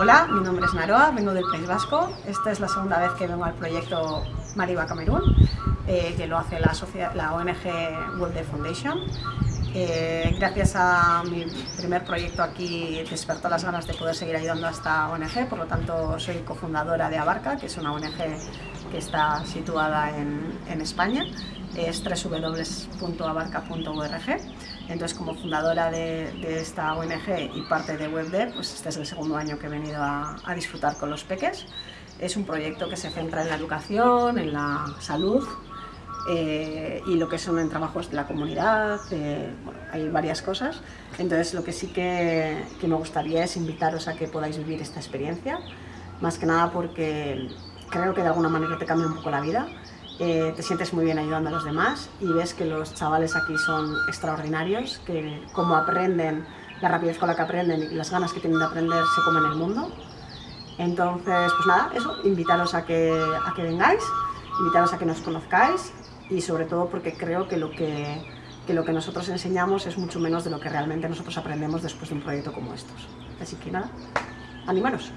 Hola, mi nombre es Naroa, vengo del País Vasco. Esta es la segunda vez que vengo al proyecto Mariba Camerún, eh, que lo hace la, la ONG World Day Foundation. Eh, gracias a mi primer proyecto aquí despertó las ganas de poder seguir ayudando a esta ONG, por lo tanto soy cofundadora de Abarca, que es una ONG que está situada en, en España, es www.abarca.org. Entonces, como fundadora de, esta ONG y parte de WebDev, pues este es el segundo año que he venido a, disfrutar con los peques. Es un proyecto que se centra en la educación, en la salud, eh, y lo que son en trabajos de la comunidad, eh, hay varias cosas. Entonces lo que sí que, que, me gustaría es invitaros a que podáis vivir esta experiencia, más que nada porque creo que de alguna manera te cambia un poco la vida. Eh, te sientes muy bien ayudando a los demás y ves que los chavales aquí son extraordinarios, que como aprenden, la rapidez con la que aprenden y las ganas que tienen de aprender se comen el mundo. Entonces, pues nada, eso, invitaros a que, a que vengáis, invitaros a que nos conozcáis y sobre todo porque creo que lo que, que lo que nosotros enseñamos es mucho menos de lo que realmente nosotros aprendemos después de un proyecto como estos. Así que nada, animaros.